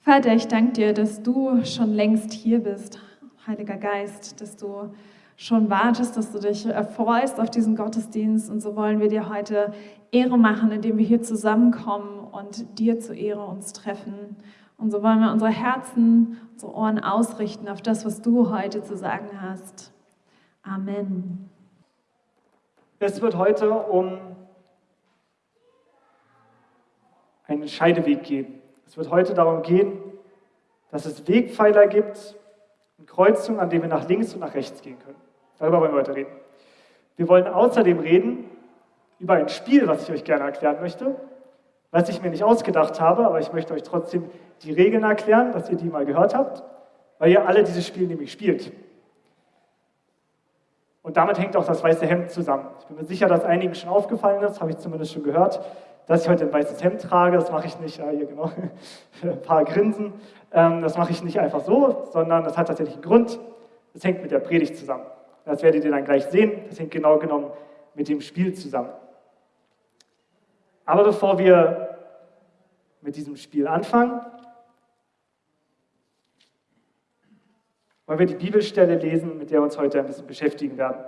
Vater, ich danke dir, dass du schon längst hier bist, Heiliger Geist, dass du schon wartest, dass du dich erfreust auf diesen Gottesdienst. Und so wollen wir dir heute Ehre machen, indem wir hier zusammenkommen und dir zur Ehre uns treffen. Und so wollen wir unsere Herzen, unsere Ohren ausrichten auf das, was du heute zu sagen hast. Amen. Es wird heute um einen Scheideweg gehen. Es wird heute darum gehen, dass es Wegpfeiler gibt und Kreuzungen, an denen wir nach links und nach rechts gehen können. Darüber wollen wir heute reden. Wir wollen außerdem reden über ein Spiel, was ich euch gerne erklären möchte, was ich mir nicht ausgedacht habe, aber ich möchte euch trotzdem die Regeln erklären, dass ihr die mal gehört habt, weil ihr alle dieses Spiel nämlich spielt. Und damit hängt auch das weiße Hemd zusammen. Ich bin mir sicher, dass einigen schon aufgefallen ist, habe ich zumindest schon gehört, dass ich heute ein weißes Hemd trage. Das mache ich nicht, ja, hier genau, ein paar Grinsen. Ähm, das mache ich nicht einfach so, sondern das hat tatsächlich einen Grund. Das hängt mit der Predigt zusammen. Das werdet ihr dann gleich sehen. Das hängt genau genommen mit dem Spiel zusammen. Aber bevor wir mit diesem Spiel anfangen, wollen wir die Bibelstelle lesen, mit der wir uns heute ein bisschen beschäftigen werden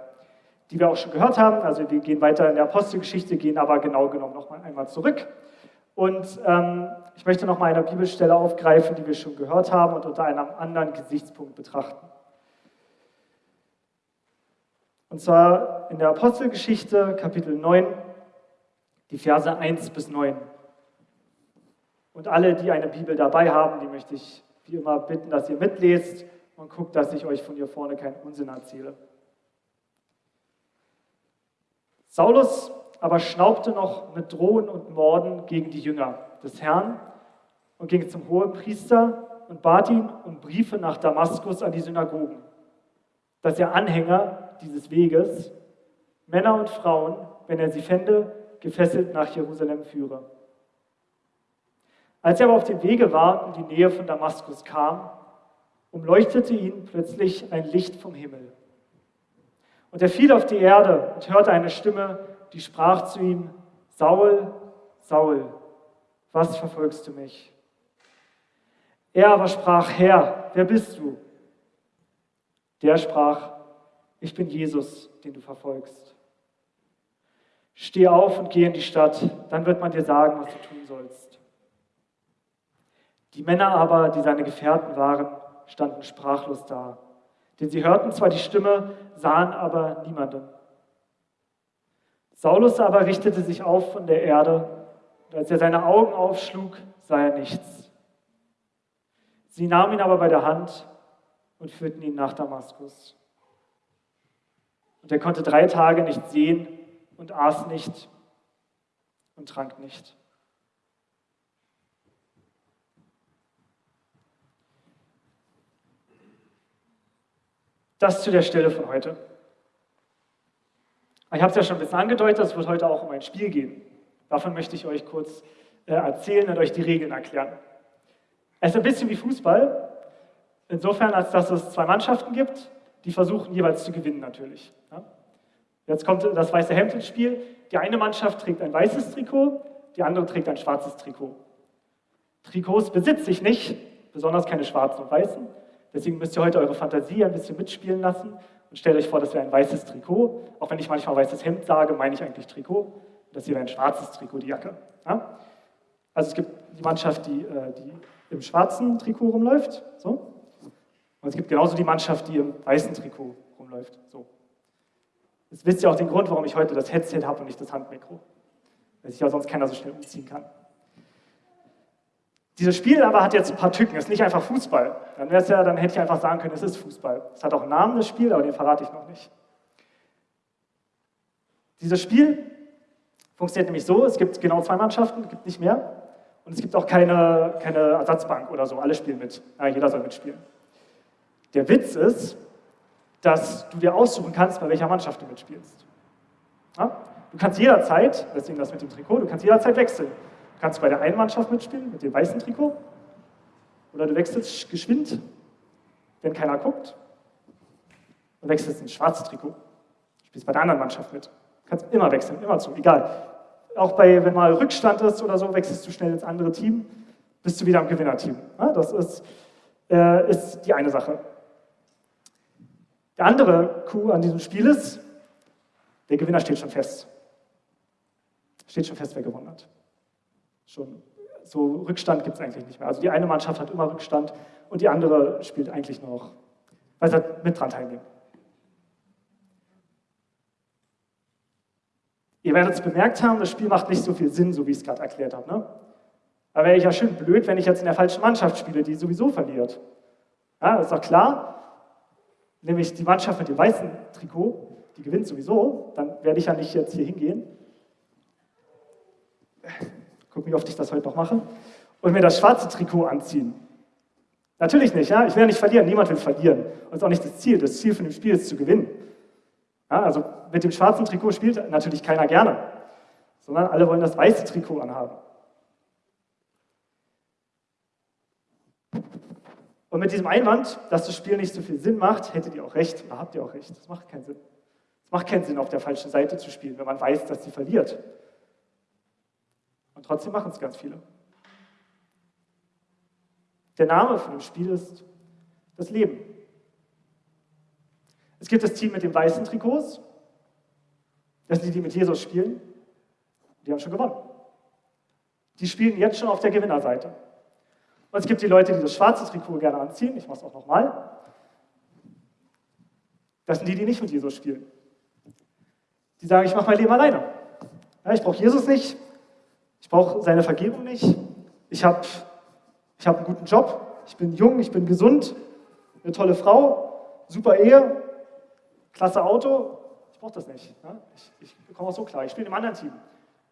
die wir auch schon gehört haben. Also wir gehen weiter in der Apostelgeschichte, gehen aber genau genommen noch mal einmal zurück. Und ähm, ich möchte noch mal eine Bibelstelle aufgreifen, die wir schon gehört haben und unter einem anderen Gesichtspunkt betrachten. Und zwar in der Apostelgeschichte, Kapitel 9, die Verse 1 bis 9. Und alle, die eine Bibel dabei haben, die möchte ich wie immer bitten, dass ihr mitlest und guckt, dass ich euch von hier vorne keinen Unsinn erzähle. Saulus aber schnaubte noch mit Drohen und Morden gegen die Jünger des Herrn und ging zum hohen Priester und bat ihn um Briefe nach Damaskus an die Synagogen, dass er Anhänger dieses Weges, Männer und Frauen, wenn er sie fände, gefesselt nach Jerusalem führe. Als er aber auf dem Wege war und in die Nähe von Damaskus kam, umleuchtete ihn plötzlich ein Licht vom Himmel. Und er fiel auf die Erde und hörte eine Stimme, die sprach zu ihm, Saul, Saul, was verfolgst du mich? Er aber sprach, Herr, wer bist du? Der sprach, ich bin Jesus, den du verfolgst. Steh auf und geh in die Stadt, dann wird man dir sagen, was du tun sollst. Die Männer aber, die seine Gefährten waren, standen sprachlos da denn sie hörten zwar die Stimme, sahen aber niemanden. Saulus aber richtete sich auf von der Erde, und als er seine Augen aufschlug, sah er nichts. Sie nahmen ihn aber bei der Hand und führten ihn nach Damaskus. Und er konnte drei Tage nicht sehen und aß nicht und trank nicht. Das zu der Stelle von heute. Ich habe es ja schon ein bisschen angedeutet, es wird heute auch um ein Spiel gehen. Davon möchte ich euch kurz äh, erzählen und euch die Regeln erklären. Es ist ein bisschen wie Fußball, insofern, als dass es zwei Mannschaften gibt, die versuchen jeweils zu gewinnen natürlich. Jetzt kommt das weiße Hemd ins Spiel. Die eine Mannschaft trägt ein weißes Trikot, die andere trägt ein schwarzes Trikot. Trikots besitze ich nicht, besonders keine schwarzen und weißen. Deswegen müsst ihr heute eure Fantasie ein bisschen mitspielen lassen und stellt euch vor, das wäre ein weißes Trikot. Auch wenn ich manchmal weißes Hemd sage, meine ich eigentlich Trikot. Das hier wäre ein schwarzes Trikot, die Jacke. Ja? Also es gibt die Mannschaft, die, äh, die im schwarzen Trikot rumläuft. So. Und es gibt genauso die Mannschaft, die im weißen Trikot rumläuft. So. Jetzt wisst ihr auch den Grund, warum ich heute das Headset habe und nicht das Handmikro. Weil sich ja sonst keiner so schnell umziehen kann. Dieses Spiel aber hat jetzt ein paar Tücken, es ist nicht einfach Fußball. Dann, ja, dann hätte ich einfach sagen können, es ist Fußball. Es hat auch einen Namen, das Spiel, aber den verrate ich noch nicht. Dieses Spiel funktioniert nämlich so, es gibt genau zwei Mannschaften, es gibt nicht mehr. Und es gibt auch keine, keine Ersatzbank oder so, alle spielen mit. Ja, jeder soll mitspielen. Der Witz ist, dass du dir aussuchen kannst, bei welcher Mannschaft du mitspielst. Ja? Du kannst jederzeit, deswegen das mit dem Trikot, du kannst jederzeit wechseln kannst du bei der einen Mannschaft mitspielen, mit dem weißen Trikot. Oder du wechselst geschwind, wenn keiner guckt. Und wechselst ins schwarze Trikot. Spielst bei der anderen Mannschaft mit. Du kannst immer wechseln, immer zu, egal. Auch bei, wenn mal Rückstand ist oder so, wechselst du schnell ins andere Team. bist du wieder im Gewinnerteam. Das ist, äh, ist die eine Sache. Der andere Coup an diesem Spiel ist, der Gewinner steht schon fest. Steht schon fest, wer gewonnen hat. Schon so Rückstand gibt es eigentlich nicht mehr. Also die eine Mannschaft hat immer Rückstand und die andere spielt eigentlich noch, weil sie mit dran teilnehmen. Ihr werdet es bemerkt haben, das Spiel macht nicht so viel Sinn, so wie ich es gerade erklärt habe. Ne? Aber wäre ich ja schön blöd, wenn ich jetzt in der falschen Mannschaft spiele, die sowieso verliert. Ja, das ist doch klar. Nämlich die Mannschaft mit dem weißen Trikot, die gewinnt sowieso, dann werde ich ja nicht jetzt hier hingehen. Guck, wie oft ich das heute noch mache. Und mir das schwarze Trikot anziehen. Natürlich nicht, ja. Ich will ja nicht verlieren, niemand will verlieren. Und das ist auch nicht das Ziel. Das Ziel von dem Spiel ist zu gewinnen. Ja, also mit dem schwarzen Trikot spielt natürlich keiner gerne, sondern alle wollen das weiße Trikot anhaben. Und mit diesem Einwand, dass das Spiel nicht so viel Sinn macht, hättet ihr auch recht, da habt ihr auch recht. Das macht keinen Sinn. Es macht keinen Sinn, auf der falschen Seite zu spielen, wenn man weiß, dass sie verliert. Trotzdem machen es ganz viele. Der Name von dem Spiel ist das Leben. Es gibt das Team mit den weißen Trikots. Das sind die, die mit Jesus spielen. Die haben schon gewonnen. Die spielen jetzt schon auf der Gewinnerseite. Und es gibt die Leute, die das schwarze Trikot gerne anziehen. Ich mache es auch nochmal. Das sind die, die nicht mit Jesus spielen. Die sagen, ich mache mein Leben alleine. Ja, ich brauche Jesus nicht. Ich brauche seine Vergebung nicht. Ich habe ich hab einen guten Job. Ich bin jung, ich bin gesund. Eine tolle Frau. Super Ehe klasse Auto, ich brauche das nicht. Ja? Ich, ich komme auch so klar. Ich spiele einem anderen Team.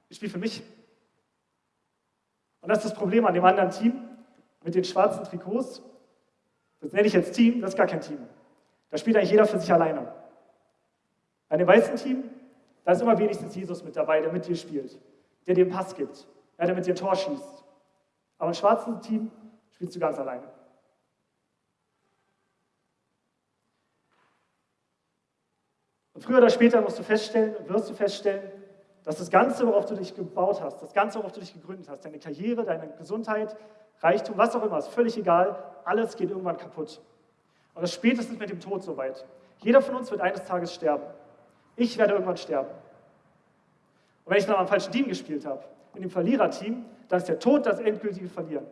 Ich spiele für mich. Und das ist das Problem an dem anderen Team mit den schwarzen Trikots. Das nenne ich jetzt Team, das ist gar kein Team. Da spielt eigentlich jeder für sich alleine. Bei dem weißen Team, da ist immer wenigstens Jesus mit dabei, der mit dir spielt, der dir den Pass gibt, der mit dir ein Tor schießt. Aber im schwarzen Team spielst du ganz alleine. Und früher oder später musst du feststellen, wirst du feststellen, dass das Ganze, worauf du dich gebaut hast, das Ganze, worauf du dich gegründet hast, deine Karriere, deine Gesundheit, Reichtum, was auch immer, ist völlig egal, alles geht irgendwann kaputt. Und das spätestens mit dem Tod soweit. Jeder von uns wird eines Tages sterben. Ich werde irgendwann sterben. Und wenn ich dann am falschen Team gespielt habe, in dem Verliererteam, dann ist der Tod das endgültige Verlieren.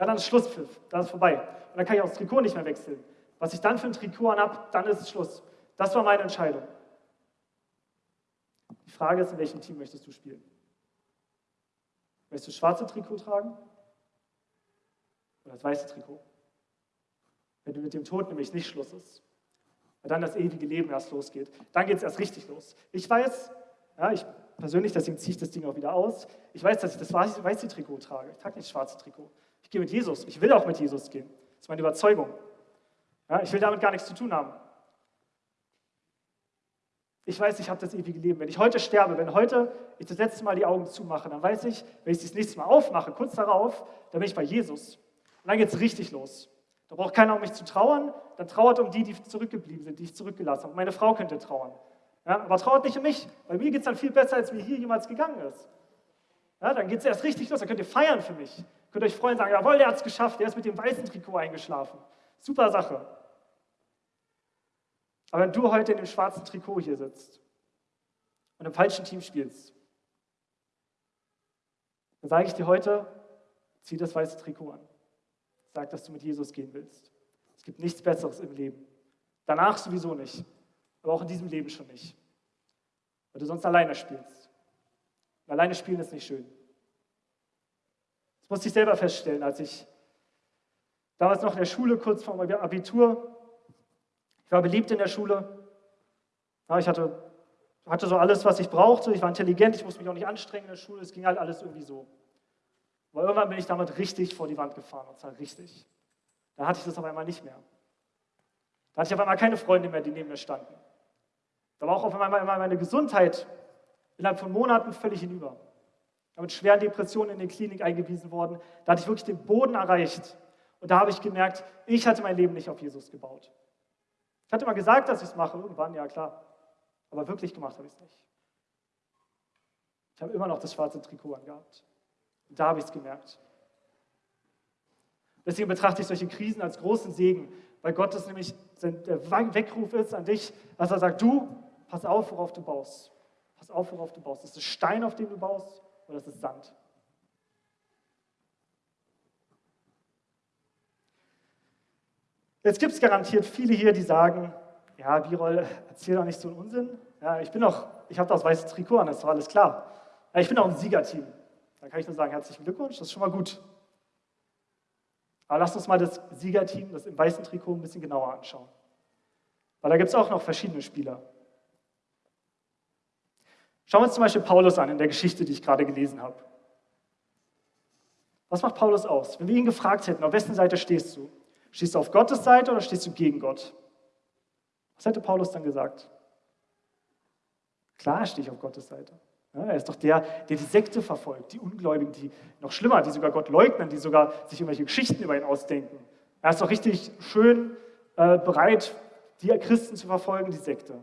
Ja, dann ist Schlusspfiff, dann ist vorbei. Und dann kann ich auch das Trikot nicht mehr wechseln. Was ich dann für ein Trikot anhab, dann ist es Schluss. Das war meine Entscheidung. Die Frage ist, in welchem Team möchtest du spielen? Möchtest du das schwarze Trikot tragen oder das weiße Trikot? Wenn du mit dem Tod nämlich nicht Schluss ist, weil dann das ewige Leben erst losgeht, dann geht es erst richtig los. Ich weiß, ja, ich persönlich, deswegen ziehe ich das Ding auch wieder aus, ich weiß, dass ich das weiße Trikot trage. Ich trage nicht das schwarze Trikot. Ich gehe mit Jesus. Ich will auch mit Jesus gehen. Das ist meine Überzeugung. Ja, ich will damit gar nichts zu tun haben ich weiß, ich habe das ewige Leben. Wenn ich heute sterbe, wenn heute ich das letzte Mal die Augen zumache, dann weiß ich, wenn ich das nächste Mal aufmache, kurz darauf, dann bin ich bei Jesus. Und dann geht es richtig los. Da braucht keiner, um mich zu trauern. Dann trauert um die, die zurückgeblieben sind, die ich zurückgelassen habe. Meine Frau könnte trauern. Ja, aber trauert nicht um mich, weil mir geht es dann viel besser, als mir hier jemals gegangen ist. Ja, dann geht es erst richtig los. Dann könnt ihr feiern für mich. Könnt euch freuen und sagen, jawohl, der hat es geschafft. Der ist mit dem weißen Trikot eingeschlafen. Super Sache. Aber wenn du heute in dem schwarzen Trikot hier sitzt und im falschen Team spielst, dann sage ich dir heute, zieh das weiße Trikot an. Sag, dass du mit Jesus gehen willst. Es gibt nichts Besseres im Leben. Danach sowieso nicht, aber auch in diesem Leben schon nicht. Weil du sonst alleine spielst. Und alleine spielen ist nicht schön. Das musste ich selber feststellen, als ich damals noch in der Schule kurz vor meinem Abitur ich war beliebt in der Schule. Ja, ich hatte, hatte so alles, was ich brauchte. Ich war intelligent, ich musste mich auch nicht anstrengen in der Schule. Es ging halt alles irgendwie so. Aber irgendwann bin ich damit richtig vor die Wand gefahren, und zwar richtig. Da hatte ich das auf einmal nicht mehr. Da hatte ich auf einmal keine Freunde mehr, die neben mir standen. Da war auch auf einmal meine Gesundheit innerhalb von Monaten völlig hinüber. Ich bin mit schweren Depressionen in die Klinik eingewiesen worden. Da hatte ich wirklich den Boden erreicht. Und da habe ich gemerkt, ich hatte mein Leben nicht auf Jesus gebaut. Ich hatte mal gesagt, dass ich es mache, irgendwann, ja klar. Aber wirklich gemacht habe ich es nicht. Ich habe immer noch das schwarze Trikot angehabt. Und da habe ich es gemerkt. Deswegen betrachte ich solche Krisen als großen Segen, weil Gott es nämlich der Weckruf ist an dich, dass er sagt, du, pass auf, worauf du baust. Pass auf, worauf du baust. Ist es Stein, auf dem du baust, oder ist es Sand? Jetzt gibt es garantiert viele hier, die sagen, ja, Birol, erzähl doch nicht so einen Unsinn. Ja, ich bin doch, ich habe das weiße Trikot an, das ist doch alles klar. Ja, ich bin auch ein Siegerteam. Da kann ich nur sagen, herzlichen Glückwunsch, das ist schon mal gut. Aber lasst uns mal das Siegerteam, das im weißen Trikot, ein bisschen genauer anschauen. Weil da gibt es auch noch verschiedene Spieler. Schauen wir uns zum Beispiel Paulus an in der Geschichte, die ich gerade gelesen habe. Was macht Paulus aus? Wenn wir ihn gefragt hätten, auf wessen Seite stehst du? Stehst du auf Gottes Seite oder stehst du gegen Gott? Was hätte Paulus dann gesagt? Klar stehe ich auf Gottes Seite. Ja, er ist doch der, der die Sekte verfolgt, die Ungläubigen, die noch schlimmer, die sogar Gott leugnen, die sogar sich irgendwelche Geschichten über ihn ausdenken. Er ist doch richtig schön äh, bereit, die Christen zu verfolgen, die Sekte.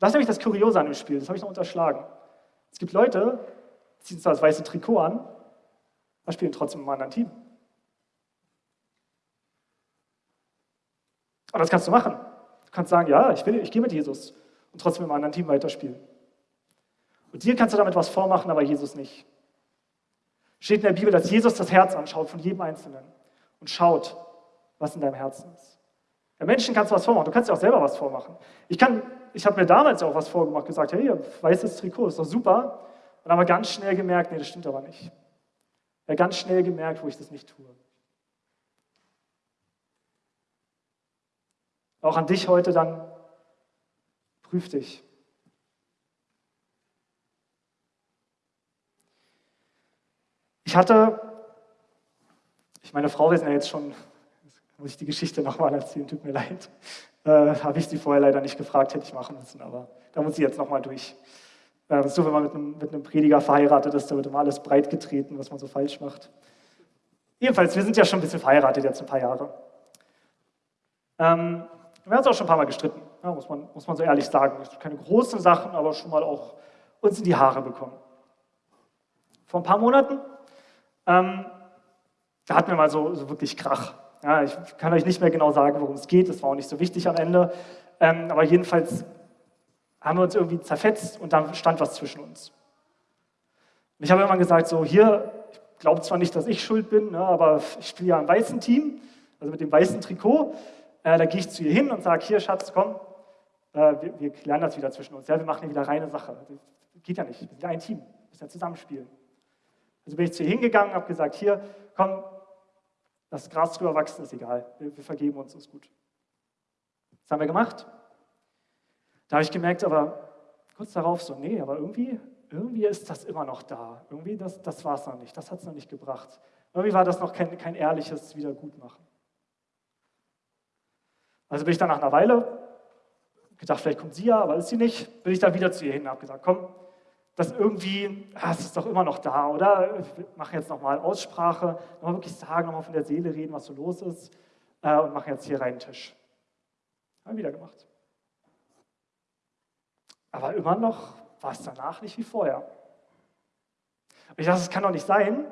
Das ist nämlich das Kuriose an dem Spiel, das habe ich noch unterschlagen. Es gibt Leute, die ziehen zwar das weiße Trikot an, aber spielen trotzdem im anderen Team. Aber das kannst du machen. Du kannst sagen, ja, ich, will, ich gehe mit Jesus und trotzdem im anderen Team weiterspielen. Und dir kannst du damit was vormachen, aber Jesus nicht. Steht in der Bibel, dass Jesus das Herz anschaut von jedem Einzelnen und schaut, was in deinem Herzen ist. Der Menschen kannst du was vormachen, du kannst dir auch selber was vormachen. Ich, ich habe mir damals auch was vorgemacht, gesagt, hey, weißes Trikot, ist doch super. Und aber ganz schnell gemerkt, nee, das stimmt aber nicht. Ja, ganz schnell gemerkt, wo ich das nicht tue. Auch an dich heute dann, prüf dich. Ich hatte, ich meine Frau, wir sind ja jetzt schon, muss ich die Geschichte nochmal erzählen, tut mir leid. Äh, Habe ich sie vorher leider nicht gefragt, hätte ich machen müssen, aber da muss ich jetzt nochmal durch. Äh, so, wenn man mit einem, mit einem Prediger verheiratet ist, da wird immer alles breit getreten, was man so falsch macht. Jedenfalls, wir sind ja schon ein bisschen verheiratet jetzt ein paar Jahre. Ähm, wir haben uns auch schon ein paar Mal gestritten, ja, muss, man, muss man so ehrlich sagen. Keine großen Sachen, aber schon mal auch uns in die Haare bekommen. Vor ein paar Monaten, ähm, da hatten wir mal so, so wirklich Krach. Ja, ich kann euch nicht mehr genau sagen, worum es geht, das war auch nicht so wichtig am Ende. Ähm, aber jedenfalls haben wir uns irgendwie zerfetzt und dann stand was zwischen uns. Und ich habe immer gesagt, so hier, ich glaube zwar nicht, dass ich schuld bin, ne, aber ich spiele ja im weißen Team, also mit dem weißen Trikot. Äh, da gehe ich zu ihr hin und sage, hier Schatz, komm, äh, wir, wir, klären das wieder zwischen uns. Ja, wir machen hier wieder reine Sache. Das geht ja nicht, wir sind ja ein Team, wir müssen ja zusammenspielen. Also bin ich zu ihr hingegangen, habe gesagt, hier, komm, das Gras drüber wachsen, ist egal, wir, wir vergeben uns, ist gut. Das haben wir gemacht. Da habe ich gemerkt, aber kurz darauf so, nee, aber irgendwie, irgendwie ist das immer noch da. Irgendwie, das, das war es noch nicht, das hat es noch nicht gebracht. Irgendwie war das noch kein, kein ehrliches Wiedergutmachen. Also bin ich dann nach einer Weile, gedacht, vielleicht kommt sie ja, aber ist sie nicht, bin ich dann wieder zu ihr hin und habe gesagt, komm, das irgendwie, ah, es ist doch immer noch da, oder? Wir machen jetzt nochmal Aussprache, nochmal wirklich sagen, nochmal von der Seele reden, was so los ist äh, und machen jetzt hier rein einen Tisch. Haben wir wieder gemacht. Aber immer noch war es danach nicht wie vorher. Ich dachte, das kann doch nicht sein,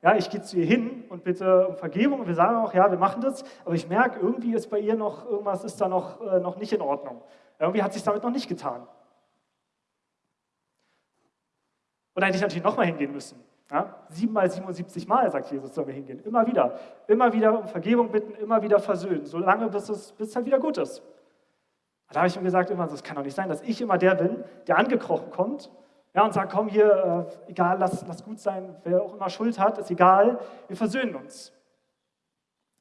ja, ich gehe zu ihr hin und bitte um Vergebung und wir sagen auch, ja, wir machen das, aber ich merke, irgendwie ist bei ihr noch, irgendwas ist da noch, äh, noch nicht in Ordnung. Irgendwie hat sich damit noch nicht getan. Und da hätte ich natürlich nochmal hingehen müssen. Ja? Siebenmal, 77 Mal, sagt Jesus, sollen wir hingehen. Immer wieder. Immer wieder um Vergebung bitten, immer wieder versöhnen, solange bis es, bis es halt wieder gut ist. Da habe ich mir gesagt, immer, das kann doch nicht sein, dass ich immer der bin, der angekrochen kommt ja, und sagt, komm hier, äh, egal, lass, lass gut sein, wer auch immer Schuld hat, ist egal, wir versöhnen uns.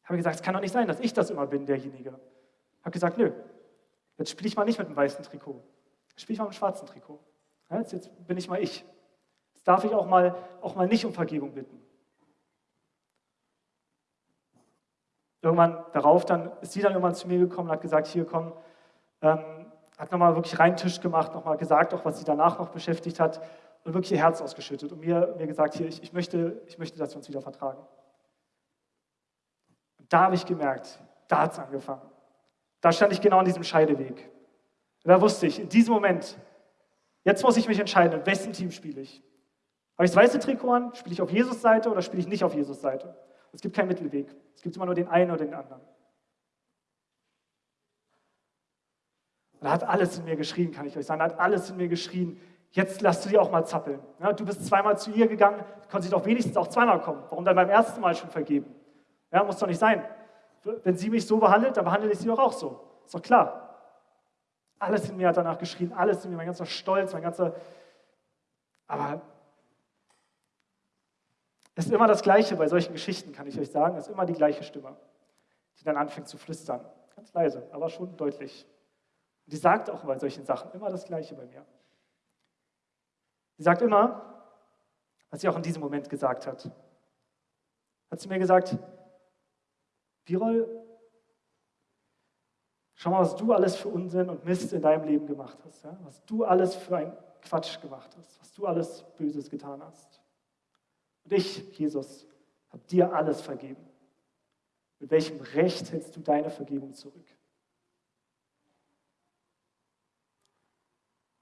Habe gesagt, es kann doch nicht sein, dass ich das immer bin, derjenige. Habe gesagt, nö, jetzt spiele ich mal nicht mit dem weißen Trikot. Spiele ich mal mit dem schwarzen Trikot. Ja, jetzt, jetzt bin ich mal ich. Jetzt darf ich auch mal, auch mal nicht um Vergebung bitten. Irgendwann darauf dann ist sie dann irgendwann zu mir gekommen und hat gesagt, hier komm, ähm, hat nochmal wirklich reinen Tisch gemacht, nochmal gesagt, auch was sie danach noch beschäftigt hat und wirklich ihr Herz ausgeschüttet und mir, mir gesagt, hier, ich, ich, möchte, ich möchte, dass wir uns wieder vertragen. Und da habe ich gemerkt, da hat es angefangen. Da stand ich genau an diesem Scheideweg. Und da wusste ich, in diesem Moment, jetzt muss ich mich entscheiden, in wessen Team spiele ich. Habe ich das weiße Trikot an, spiele ich auf Jesus Seite oder spiele ich nicht auf Jesus Seite? Es gibt keinen Mittelweg. Es gibt immer nur den einen oder den anderen. Und er hat alles in mir geschrien, kann ich euch sagen. Er hat alles in mir geschrien. Jetzt lass du sie auch mal zappeln. Ja, du bist zweimal zu ihr gegangen, konnte sie doch wenigstens auch zweimal kommen. Warum dann beim ersten Mal schon vergeben? Ja, muss doch nicht sein. Wenn sie mich so behandelt, dann behandle ich sie doch auch so. Ist doch klar. Alles in mir hat danach geschrien, alles in mir, mein ganzer Stolz, mein ganzer. Aber es ist immer das Gleiche bei solchen Geschichten, kann ich euch sagen. Es ist immer die gleiche Stimme, die dann anfängt zu flüstern. Ganz leise, aber schon deutlich. Und die sagt auch bei solchen Sachen immer das Gleiche bei mir. Sie sagt immer, was sie auch in diesem Moment gesagt hat. Hat sie mir gesagt, Birol, schau mal, was du alles für Unsinn und Mist in deinem Leben gemacht hast. Ja? Was du alles für ein Quatsch gemacht hast. Was du alles Böses getan hast. Und ich, Jesus, habe dir alles vergeben. Mit welchem Recht hältst du deine Vergebung zurück?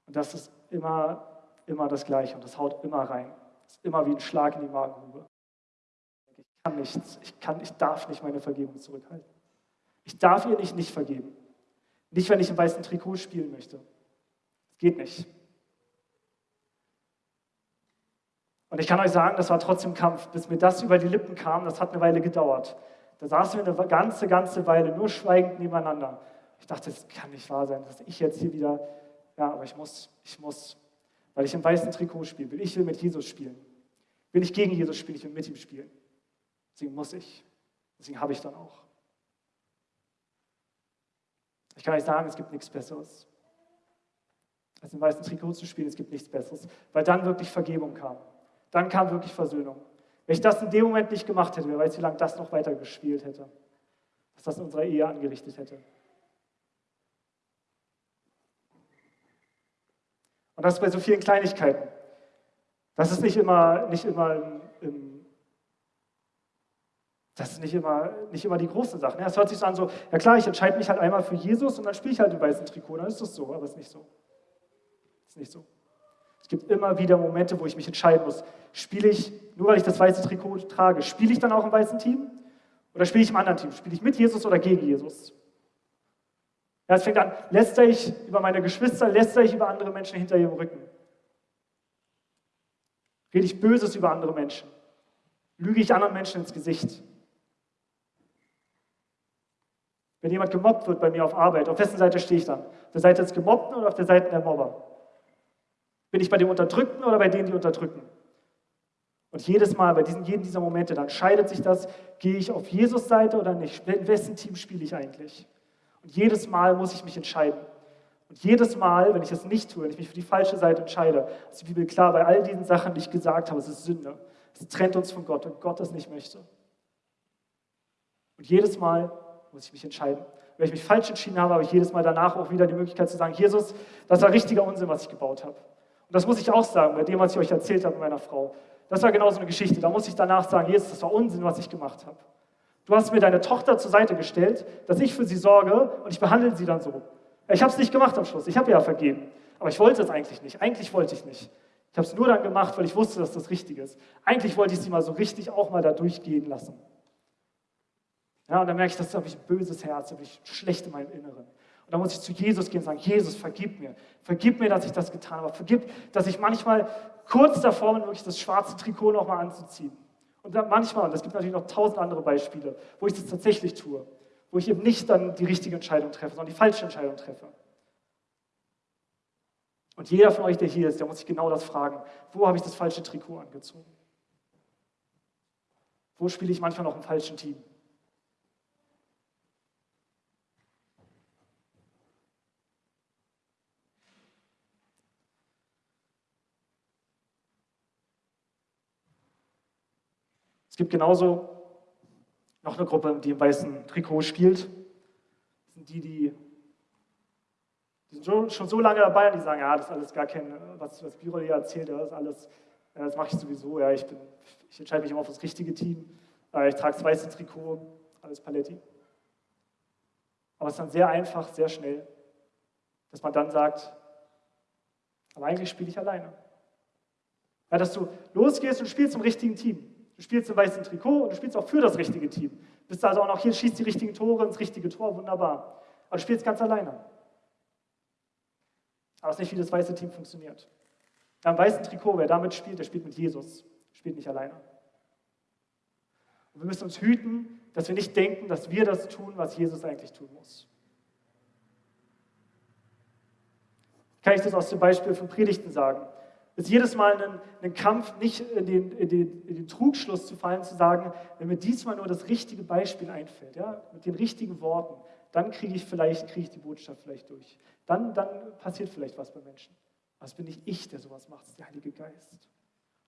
Und das ist immer, immer das Gleiche und das haut immer rein. Das ist immer wie ein Schlag in die Magengrube. Ich kann nichts, ich, kann, ich darf nicht meine Vergebung zurückhalten. Ich darf ihr nicht nicht vergeben. Nicht, wenn ich im weißen Trikot spielen möchte. Das geht nicht. Und ich kann euch sagen, das war trotzdem Kampf. Bis mir das über die Lippen kam, das hat eine Weile gedauert. Da saßen wir eine ganze, ganze Weile nur schweigend nebeneinander. Ich dachte, das kann nicht wahr sein, dass ich jetzt hier wieder, ja, aber ich muss, ich muss, weil ich im weißen Trikot spiele. Will ich will mit Jesus spielen. Will ich gegen Jesus spielen, ich will mit ihm spielen. Deswegen muss ich. Deswegen habe ich dann auch. Ich kann euch sagen, es gibt nichts Besseres, als im weißen Trikot zu spielen. Es gibt nichts Besseres, weil dann wirklich Vergebung kam. Dann kam wirklich Versöhnung. Wenn ich das in dem Moment nicht gemacht hätte, wer weiß, wie lange das noch weiter gespielt hätte. Was das in unserer Ehe angerichtet hätte. Und das bei so vielen Kleinigkeiten. Das ist nicht immer, nicht immer im, im das ist nicht immer, nicht immer die große Sache. Es hört sich so an, so, ja klar, ich entscheide mich halt einmal für Jesus und dann spiele ich halt im weißen Trikot, dann ist das so, aber es ist nicht so. Ist nicht so. Es gibt immer wieder Momente, wo ich mich entscheiden muss, spiele ich, nur weil ich das weiße Trikot trage, spiele ich dann auch im weißen Team oder spiele ich im anderen Team? Spiele ich mit Jesus oder gegen Jesus? Ja, es fängt an, lästere ich über meine Geschwister, lästere ich über andere Menschen hinter ihrem Rücken. Rede ich Böses über andere Menschen? Lüge ich anderen Menschen ins Gesicht? Wenn jemand gemobbt wird bei mir auf Arbeit, auf wessen Seite stehe ich dann? Auf der Seite des Gemobbten oder auf der Seite der Mobber? Bin ich bei dem Unterdrückten oder bei denen, die unterdrücken? Und jedes Mal, bei diesen, jedem dieser Momente, dann scheidet sich das, gehe ich auf Jesus Seite oder nicht? In wessen Team spiele ich eigentlich? Und jedes Mal muss ich mich entscheiden. Und jedes Mal, wenn ich das nicht tue, wenn ich mich für die falsche Seite entscheide, ist die Bibel klar, bei all diesen Sachen, die ich gesagt habe, es ist Sünde. Es trennt uns von Gott und Gott das nicht möchte. Und jedes Mal muss ich mich entscheiden. Wenn ich mich falsch entschieden habe, habe ich jedes Mal danach auch wieder die Möglichkeit zu sagen, Jesus, das war richtiger Unsinn, was ich gebaut habe. Und das muss ich auch sagen, bei dem, was ich euch erzählt habe mit meiner Frau. Das war genau so eine Geschichte. Da muss ich danach sagen, Jesus, das war Unsinn, was ich gemacht habe. Du hast mir deine Tochter zur Seite gestellt, dass ich für sie sorge und ich behandle sie dann so. Ich habe es nicht gemacht am Schluss. Ich habe ja vergeben. Aber ich wollte es eigentlich nicht. Eigentlich wollte ich nicht. Ich habe es nur dann gemacht, weil ich wusste, dass das richtig ist. Eigentlich wollte ich sie mal so richtig auch mal da durchgehen lassen. Ja, und dann merke ich, das habe ich ein böses Herz, habe ich schlecht in meinem Inneren. Und dann muss ich zu Jesus gehen und sagen, Jesus, vergib mir. Vergib mir, dass ich das getan habe. Vergib, dass ich manchmal kurz davor bin, wirklich das schwarze Trikot nochmal anzuziehen. Und dann manchmal, und es gibt natürlich noch tausend andere Beispiele, wo ich das tatsächlich tue, wo ich eben nicht dann die richtige Entscheidung treffe, sondern die falsche Entscheidung treffe. Und jeder von euch, der hier ist, der muss sich genau das fragen. Wo habe ich das falsche Trikot angezogen? Wo spiele ich manchmal noch im falschen Team? Gibt genauso noch eine Gruppe, die im weißen Trikot spielt. Das sind die, die, die sind schon so lange dabei und die sagen, ja, das ist alles gar kein, was, was Birol hier erzählt, das ist alles, das mache ich sowieso, ja, ich, bin, ich entscheide mich immer auf das richtige Team, ich trage das weiße Trikot, alles Paletti. Aber es ist dann sehr einfach, sehr schnell, dass man dann sagt, aber eigentlich spiele ich alleine. Ja, dass du losgehst und spielst im richtigen Team. Du spielst im weißen Trikot und du spielst auch für das richtige Team. Bist also auch noch hier, schießt die richtigen Tore ins richtige Tor, wunderbar. Aber du spielst ganz alleine. Aber es ist nicht, wie das weiße Team funktioniert. Am weißen Trikot, wer damit spielt, der spielt mit Jesus, spielt nicht alleine. Und wir müssen uns hüten, dass wir nicht denken, dass wir das tun, was Jesus eigentlich tun muss. Kann ich das aus dem Beispiel von Predigten sagen? Ist jedes Mal ein, ein Kampf, nicht in den, in, den, in den, Trugschluss zu fallen, zu sagen, wenn mir diesmal nur das richtige Beispiel einfällt, ja, mit den richtigen Worten, dann kriege ich vielleicht, kriege ich die Botschaft vielleicht durch. Dann, dann passiert vielleicht was bei Menschen. Aber es bin nicht ich, der sowas macht, es ist der Heilige Geist.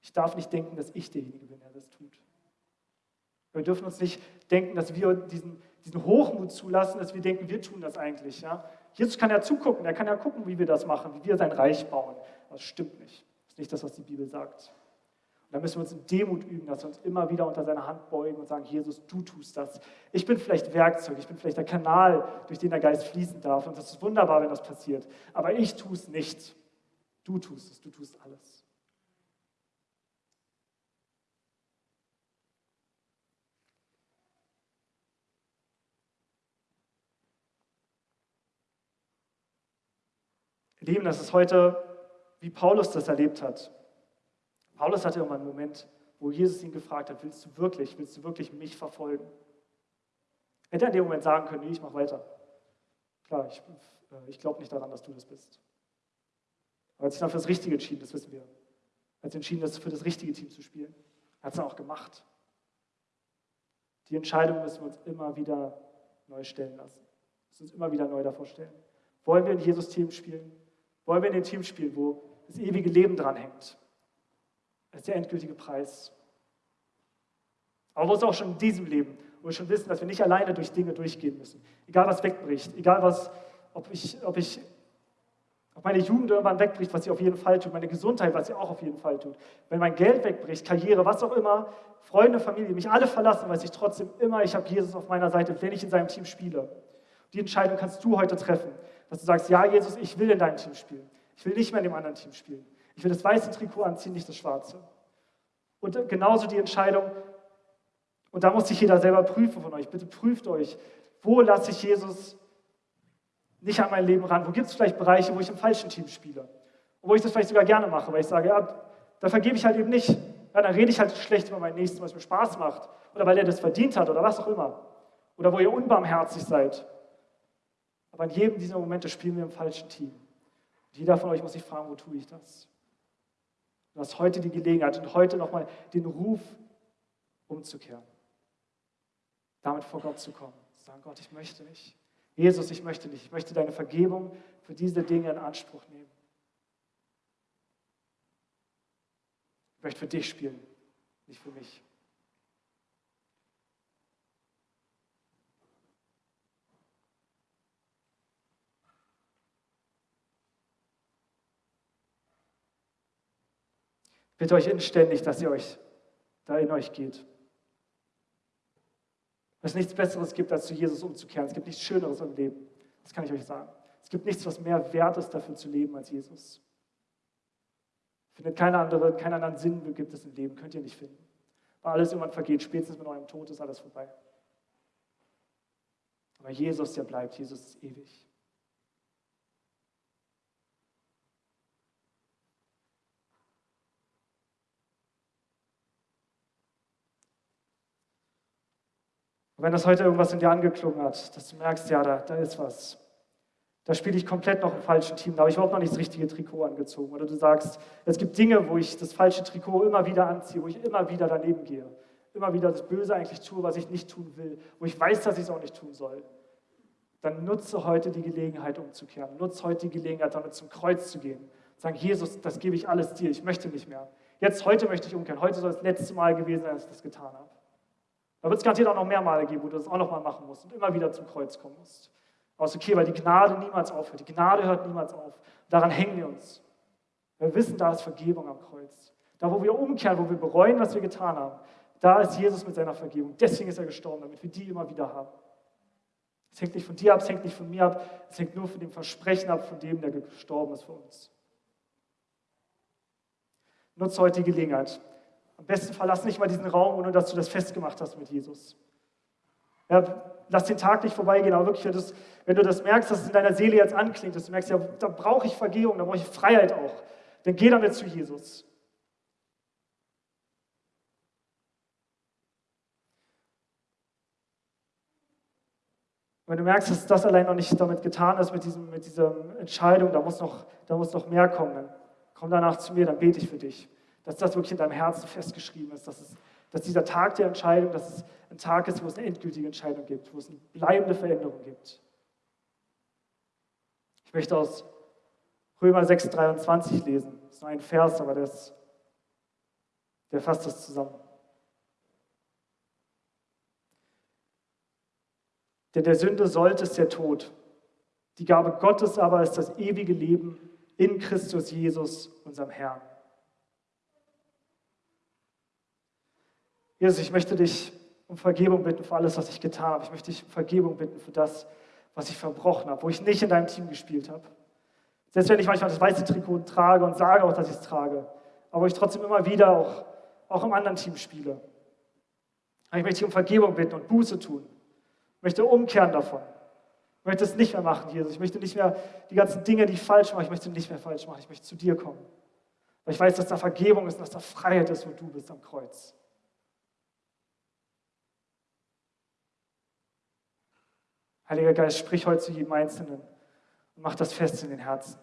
Ich darf nicht denken, dass ich derjenige bin, der das tut. Wir dürfen uns nicht denken, dass wir diesen, diesen Hochmut zulassen, dass wir denken, wir tun das eigentlich. Ja? Jesus kann ja zugucken, er kann ja gucken, wie wir das machen, wie wir sein Reich bauen. Das stimmt nicht. Ist nicht das, was die Bibel sagt. Und da müssen wir uns in Demut üben, dass wir uns immer wieder unter seine Hand beugen und sagen, Jesus, du tust das. Ich bin vielleicht Werkzeug, ich bin vielleicht der Kanal, durch den der Geist fließen darf. Und das ist wunderbar, wenn das passiert. Aber ich tue es nicht. Du tust es, du tust alles. Lieben, das ist heute, wie Paulus das erlebt hat. Paulus hatte immer einen Moment, wo Jesus ihn gefragt hat, willst du wirklich, willst du wirklich mich verfolgen? Hätte er in dem Moment sagen können, nee, ich mache weiter. Klar, ich, äh, ich glaube nicht daran, dass du das bist. Aber er hat sich dann für das Richtige entschieden, das wissen wir. Er hat sich entschieden, das für das richtige Team zu spielen. Er hat es dann auch gemacht. Die Entscheidung müssen wir uns immer wieder neu stellen lassen. Wir müssen uns immer wieder neu davor stellen. Wollen wir in Jesus-Team spielen? Wollen wir in dem Team spielen, wo das ewige Leben dran hängt? Das ist der endgültige Preis. Aber wo es auch schon in diesem Leben, wo wir schon wissen, dass wir nicht alleine durch Dinge durchgehen müssen. Egal was wegbricht, egal was, ob ich, ob ich, ob meine Jugend irgendwann wegbricht, was sie auf jeden Fall tut, meine Gesundheit, was sie auch auf jeden Fall tut. Wenn mein Geld wegbricht, Karriere, was auch immer, Freunde, Familie, mich alle verlassen, weiß ich trotzdem immer, ich habe Jesus auf meiner Seite, wenn ich in seinem Team spiele. Die Entscheidung kannst du heute treffen. Dass du sagst, ja, Jesus, ich will in deinem Team spielen. Ich will nicht mehr in dem anderen Team spielen. Ich will das weiße Trikot anziehen, nicht das schwarze. Und genauso die Entscheidung, und da muss sich jeder selber prüfen von euch. Bitte prüft euch, wo lasse ich Jesus nicht an mein Leben ran? Wo gibt es vielleicht Bereiche, wo ich im falschen Team spiele? Und wo ich das vielleicht sogar gerne mache, weil ich sage, ja, da vergebe ich halt eben nicht. Ja, dann rede ich halt schlecht über meinen Nächsten, was mir Spaß macht. Oder weil er das verdient hat oder was auch immer. Oder wo ihr unbarmherzig seid. Aber in jedem dieser Momente spielen wir im falschen Team. Jeder von euch muss sich fragen, wo tue ich das? Du hast heute die Gelegenheit und heute nochmal den Ruf umzukehren. Damit vor Gott zu kommen. Zu sagen, Gott, ich möchte nicht. Jesus, ich möchte nicht. Ich möchte deine Vergebung für diese Dinge in Anspruch nehmen. Ich möchte für dich spielen, nicht für mich. Bitte euch inständig, dass ihr euch da in euch geht. es nichts Besseres gibt, als zu Jesus umzukehren. Es gibt nichts Schöneres im Leben. Das kann ich euch sagen. Es gibt nichts, was mehr wert ist, dafür zu leben als Jesus. Findet keine andere, keinen anderen Sinn gibt es im Leben, könnt ihr nicht finden. Weil alles irgendwann vergeht, spätestens mit eurem Tod ist alles vorbei. Aber Jesus, der bleibt, Jesus ist ewig. Und wenn das heute irgendwas in dir angeklungen hat, dass du merkst, ja, da, da ist was. Da spiele ich komplett noch im falschen Team, da habe ich überhaupt noch nicht das richtige Trikot angezogen. Oder du sagst, es gibt Dinge, wo ich das falsche Trikot immer wieder anziehe, wo ich immer wieder daneben gehe. Immer wieder das Böse eigentlich tue, was ich nicht tun will, wo ich weiß, dass ich es auch nicht tun soll. Dann nutze heute die Gelegenheit umzukehren. Nutze heute die Gelegenheit, damit zum Kreuz zu gehen. Sagen, Jesus, das gebe ich alles dir, ich möchte nicht mehr. Jetzt, heute möchte ich umkehren. Heute soll das letzte Mal gewesen sein, dass ich das getan habe. Da wird es garantiert auch noch mehr Male geben, wo du das auch noch mal machen musst und immer wieder zum Kreuz kommen musst. Aber es ist okay, weil die Gnade niemals aufhört. Die Gnade hört niemals auf. Daran hängen wir uns. Wir wissen, da ist Vergebung am Kreuz. Da, wo wir umkehren, wo wir bereuen, was wir getan haben, da ist Jesus mit seiner Vergebung. Deswegen ist er gestorben, damit wir die immer wieder haben. Es hängt nicht von dir ab, es hängt nicht von mir ab, es hängt nur von dem Versprechen ab, von dem, der gestorben ist für uns. Nutze heute die Gelegenheit. Am besten verlass nicht mal diesen Raum, ohne dass du das festgemacht hast mit Jesus. Ja, lass den Tag nicht vorbeigehen, aber wirklich, wenn, du das merkst, dass es in deiner Seele jetzt anklingt, dass du merkst, ja, da brauche ich Vergebung, da brauche ich Freiheit auch, dann geh damit zu Jesus. wenn du merkst, dass das allein noch nicht damit getan ist, mit, diesem, mit dieser Entscheidung, da muss, noch, da muss noch mehr kommen, dann komm danach zu mir, dann bete ich für dich. Dass das wirklich in deinem Herzen festgeschrieben ist, dass, es, dass dieser Tag der Entscheidung, dass es ein Tag ist, wo es eine endgültige Entscheidung gibt, wo es eine bleibende Veränderung gibt. Ich möchte aus Römer 6,23 lesen. Das ist nur ein Vers, aber das, der fasst das zusammen. Denn der Sünde sollte ist der Tod. Die Gabe Gottes aber ist das ewige Leben in Christus Jesus, unserem Herrn. Jesus, ich möchte dich um Vergebung bitten für alles, was ich getan habe. Ich möchte dich um Vergebung bitten für das, was ich verbrochen habe, wo ich nicht in deinem Team gespielt habe. Selbst wenn ich manchmal das weiße Trikot trage und sage auch, dass ich es trage, aber ich trotzdem immer wieder auch, auch im anderen Team spiele. Aber ich möchte dich um Vergebung bitten und Buße tun. Ich möchte umkehren davon. Ich möchte es nicht mehr machen, Jesus. Ich möchte nicht mehr die ganzen Dinge, die ich falsch mache, ich möchte nicht mehr falsch machen. Ich möchte zu dir kommen. Weil ich weiß, dass da Vergebung ist, dass da Freiheit ist, wo du bist am Kreuz. Heiliger Geist, sprich heute zu jedem Einzelnen und mach das fest in den Herzen.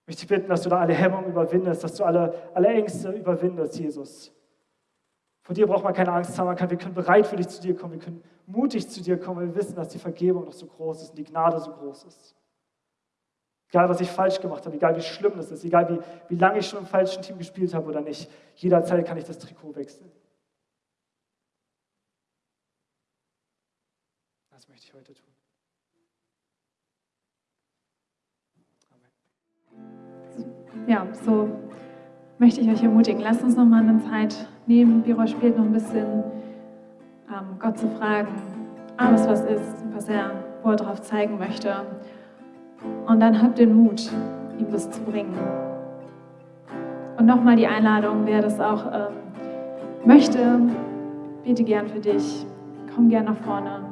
Ich möchte dich bitten, dass du da alle Hemmungen überwindest, dass du alle, alle Ängste überwindest, Jesus. Vor dir braucht man keine Angst haben, man kann, wir können bereit für dich zu dir kommen, wir können mutig zu dir kommen, weil wir wissen, dass die Vergebung noch so groß ist und die Gnade so groß ist. Egal, was ich falsch gemacht habe, egal wie schlimm das ist, egal wie, wie lange ich schon im falschen Team gespielt habe oder nicht, jederzeit kann ich das Trikot wechseln. Das möchte ich heute tun. Amen. Ja, so möchte ich euch ermutigen. Lasst uns noch mal eine Zeit nehmen. Biro spielt noch ein bisschen, ähm, Gott zu fragen, alles was ist, was er, wo er darauf zeigen möchte. Und dann habt den Mut, ihm das zu bringen. Und nochmal die Einladung, wer das auch ähm, möchte, bete gern für dich. Komm gern nach vorne.